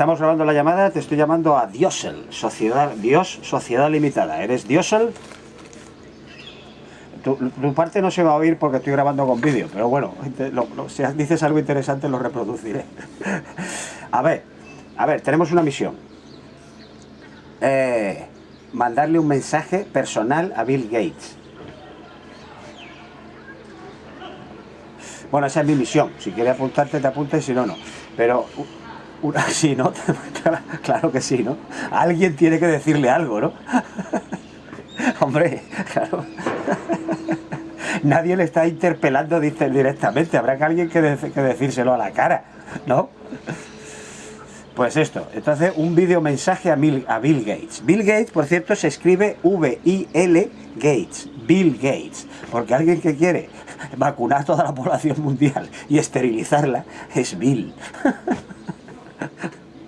estamos grabando la llamada, te estoy llamando a Diosel, Sociedad, Dios, Sociedad Limitada. ¿Eres Diosel? Tu, parte no se va a oír porque estoy grabando con vídeo, pero bueno, si dices algo interesante lo reproduciré. a ver, a ver, tenemos una misión. Eh, mandarle un mensaje personal a Bill Gates. Bueno, esa es mi misión. Si quieres apuntarte, te apuntes, si no, no. Pero, sí, ¿no? claro que sí, ¿no? Alguien tiene que decirle algo, ¿no? Hombre, claro. Nadie le está interpelando directamente. Habrá que alguien que, que decírselo a la cara, ¿no? Pues esto, entonces un video mensaje a, a, Bill Gates. Bill Gates, por cierto, se escribe V-I-L Gates, Bill Gates, porque alguien que quiere vacunar toda la población mundial y esterilizarla es Bill.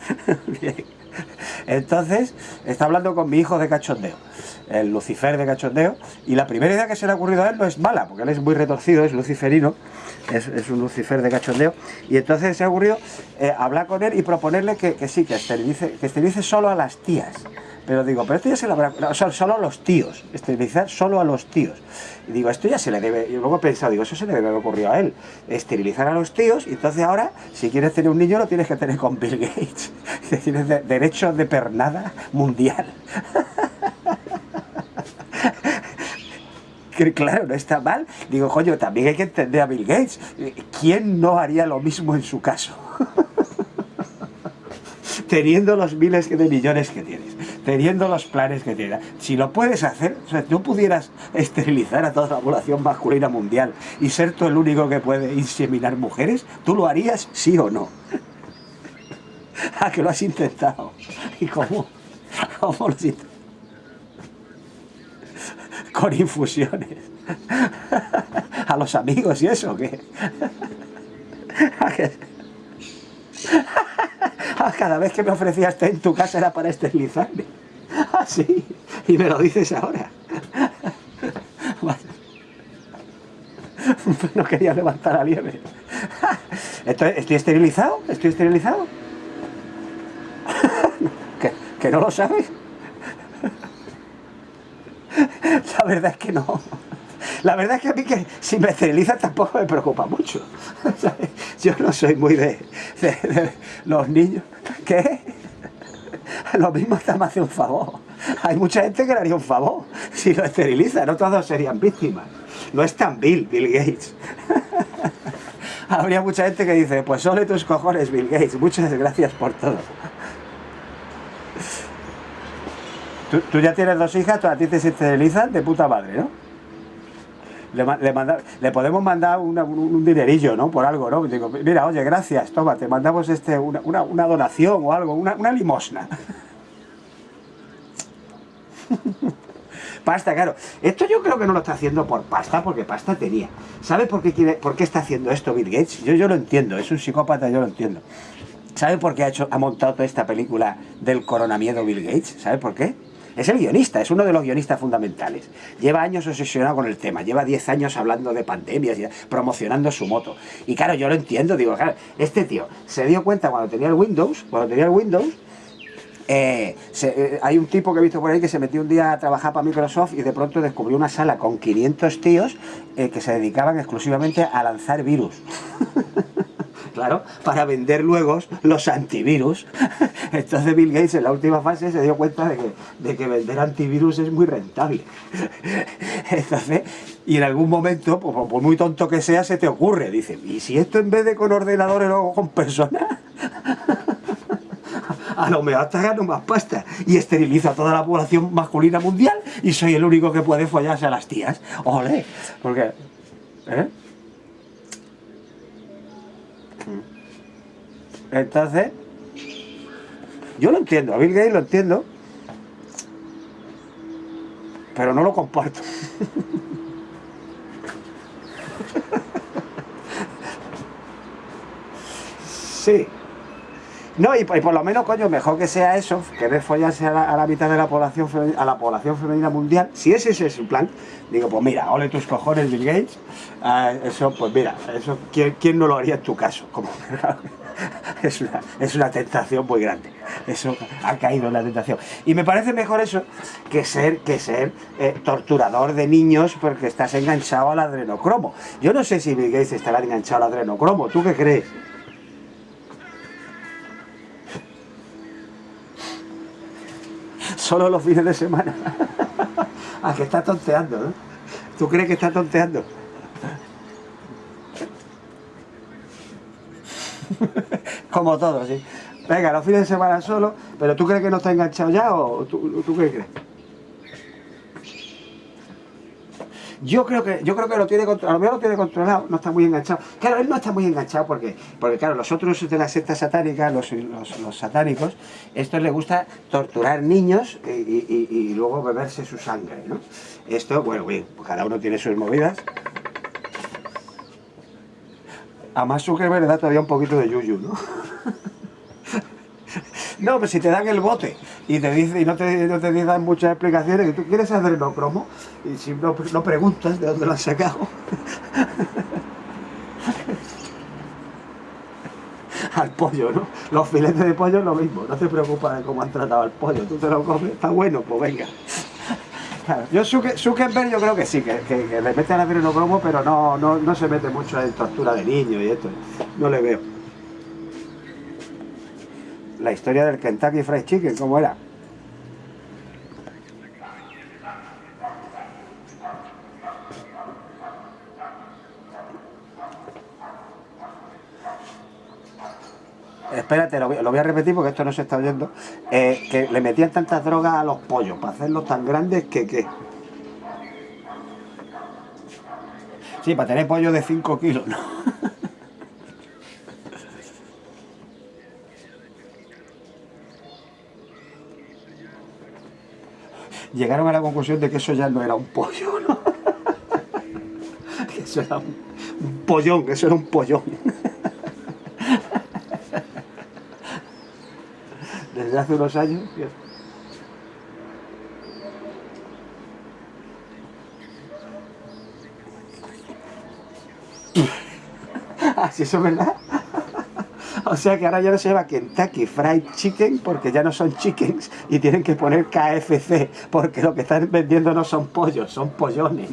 Entonces, está hablando con mi hijo de cachondeo, el Lucifer de cachondeo, y la primera idea que se le ha ocurrido a él no es mala, porque él es muy retorcido, es luciferino, es, un Lucifer de cachondeo, y entonces se ha ocurrido eh, hablar con él y proponerle que, sí, que esterilice, que esterilice solo a las tías. Pero digo, pero esto ya se le habrá... O solo a los tíos, esterilizar solo a los tíos. Y digo, esto ya se le debe... Y luego he pensado, digo, eso se le debe haber ocurrido a él. Esterilizar a los tíos, y entonces ahora, si quieres tener un niño, lo tienes que tener con Bill Gates. Tienes derecho de pernada mundial. claro, no está mal. Digo, coño, también hay que entender a Bill Gates. ¿Quién no haría lo mismo en su caso? Teniendo los miles de millones que tienes, teniendo los planes que tienes. Si lo puedes hacer, o sea, tú pudieras esterilizar a toda la población masculina mundial y ser tú el único que puede inseminar mujeres, ¿tú lo harías sí o no? ¿A que lo has intentado? ¿Y cómo? ¿Cómo lo has con infusiones. A los amigos y eso, ¿qué? Cada vez que me ofrecías en tu casa era para esterilizarme. Así. Y me lo dices ahora. No quería levantar a liebre. ¿Estoy, ¿Estoy esterilizado? ¿Estoy esterilizado? ¿Que no lo sabes? La verdad es que no. La verdad es que a mí que si me esterilizan tampoco me preocupa mucho. Yo no soy muy de, los niños. ¿Qué? Lo mismo está me hace un favor. Hay mucha gente que le haría un favor si lo esterilizan, no todos serían víctimas. No es tan Bill, Bill Gates. Habría mucha gente que dice, pues solo tus cojones, Bill Gates, muchas gracias por todo. Tú, ya tienes dos hijas, a ti te esterilizan de puta madre, ¿no? Le, podemos mandar un dinerillo, ¿no? Por algo, ¿no? Digo, mira, oye, gracias, toma, te mandamos este, una, donación o algo, una, limosna. pasta, claro. Esto yo creo que no lo está haciendo por pasta, porque pasta tenía. ¿Sabe por qué, quiere, por qué está haciendo esto Bill Gates? Yo, yo lo entiendo, es un psicópata, yo lo entiendo. ¿Sabe por qué ha, hecho, ha montado toda esta película del coronamiedo Bill Gates? ¿Sabe por qué? Es el guionista, es uno de los guionistas fundamentales. Lleva años obsesionado con el tema, lleva 10 años hablando de pandemias, y promocionando su moto. Y claro, yo lo entiendo, digo, claro, este tío se dio cuenta cuando tenía el Windows, cuando tenía el Windows, eh, eh, hay un tipo que he visto por ahí que se metió un día a trabajar para Microsoft y de pronto descubrió una sala con 500 tíos eh, que se dedicaban exclusivamente a lanzar virus. claro, para vender luego los antivirus. Entonces Bill Gates en la última fase se dio cuenta de que, de que vender antivirus es muy rentable. Y en algún momento, por, muy tonto que sea, se te ocurre, dice, ¿y si esto en vez de con ordenadores lo hago con personas? a lo mejor hasta gano más pasta y esteriliza a toda la población masculina mundial y soy el único que puede follarse a las tías. ¡Ole! Porque... ¿eh? Entonces, yo lo entiendo, a Bill Gates lo entiendo, pero no lo comparto. sí. No, y, por lo menos, coño, mejor que sea eso, que follarse a la, mitad de la población a la población femenina mundial, si ese, es su plan, digo, pues mira, ole tus cojones, Bill Gates, ah, eso, pues mira, eso, ¿quién, no lo haría en tu caso? Como, es una, es una tentación muy grande. Eso ha caído en la tentación. Y me parece mejor eso que ser, que ser eh, torturador de niños porque estás enganchado al adrenocromo. Yo no sé si Bill Gates estará enganchado al adrenocromo. ¿Tú qué crees? Solo los fines de semana. ah, que está tonteando, ¿no? ¿Tú crees que está tonteando? Como todo, sí. Venga, los fines de semana solo, pero ¿tú crees que no está enganchado ya o tú, tú qué crees? Yo creo que, yo creo que lo tiene controlado, a lo mejor lo tiene controlado, no está muy enganchado. Claro, él no está muy enganchado porque, porque claro, los otros de la secta satánica, los, los, satánicos, esto les gusta torturar niños y, luego beberse su sangre, ¿no? Esto, bueno, bien, pues cada uno tiene sus movidas. A más Zuckerberg le da todavía un poquito de yuyu, ¿no? No, pero si te dan el bote y te dice y no te, no te dan muchas explicaciones, que tú quieres hacer no cromo y si no, no preguntas de dónde lo has sacado. al pollo, ¿no? Los filetes de pollo es lo mismo, no te preocupes de cómo han tratado al pollo, tú te lo comes, está bueno, pues venga. Claro, yo Zuckerberg yo creo que sí, que, que, le mete al adrenocromo, pero no, no, no se mete mucho en tortura de niños y esto, no le veo la historia del Kentucky Fried Chicken, ¿cómo era? Espérate, lo voy, a repetir porque esto no se está oyendo. Eh, que le metían tantas drogas a los pollos para hacerlos tan grandes que... que... Sí, para tener pollo de 5 kilos, ¿no? llegaron a la conclusión de que eso ya no era un pollo, ¿no? que eso era un, pollón, que eso era un pollón. Desde hace unos años... Así eso es verdad. O sea que ahora ya no se llama Kentucky Fried Chicken porque ya no son chickens y tienen que poner KFC porque lo que están vendiendo no son pollos, son pollones.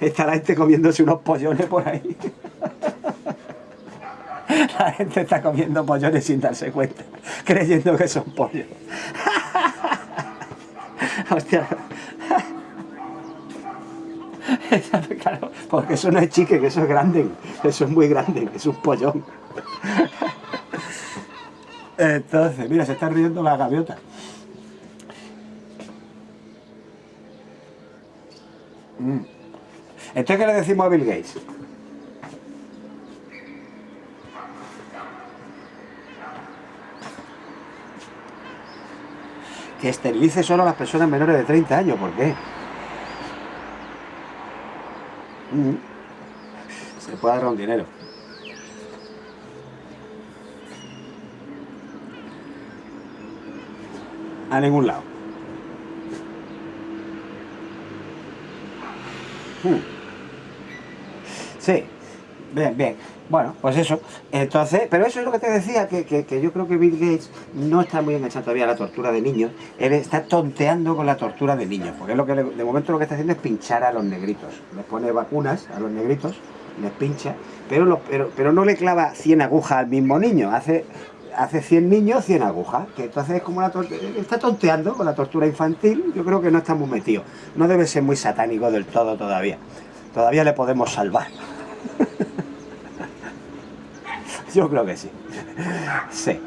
Está la gente comiéndose unos pollones por ahí. La gente está comiendo pollones sin darse cuenta, creyendo que son pollos. Hostia. Claro, porque eso no es chicken, eso es grande, eso es muy grande, es un pollón. Entonces, mira, se está riendo la gaviota. Mm. Entonces, ¿qué le decimos a Bill Gates? Que esterilice solo a las personas menores de 30 años. ¿Por qué? Mm. Se puede dar un dinero. A ningún lado. Hmm. Sí, bien, bien. Bueno, pues eso. Entonces, pero eso es lo que te decía, que, que, yo creo que Bill Gates no está muy enganchado todavía a la tortura de niños. Él está tonteando con la tortura de niños, porque es lo que de momento lo que está haciendo es pinchar a los negritos. Les pone vacunas a los negritos, les pincha, pero, pero, pero no le clava 100 agujas al mismo niño. Hace hace 100 niños, 100 agujas, que entonces es como una está tonteando con la tortura infantil, yo creo que no está muy metido, no debe ser muy satánico del todo todavía, todavía le podemos salvar. yo creo que sí, sí.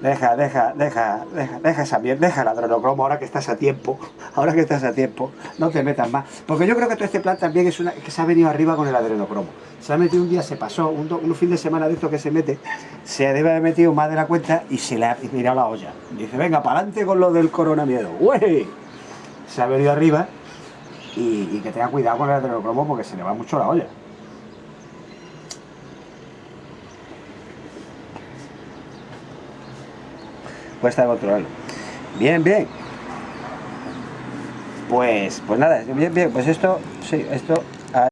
Deja, deja, deja, deja, deja esa mierda, deja el adrenocromo ahora que estás a tiempo, ahora que estás a tiempo, no te metas más. Porque yo creo que todo este plan también es una que se ha venido arriba con el adrenocromo. Se ha metido un día, se pasó, un, fin de semana de esto que se mete, se debe haber metido más de la cuenta y se le ha mirado la olla. Dice, venga, para adelante con lo del coronamiedo. ¡Uy! Se ha venido arriba y, y que tenga cuidado con el adrenocromo porque se le va mucho la olla. Cuesta controlarlo. Bien, bien. Pues, pues nada, bien, bien, pues esto, sí, esto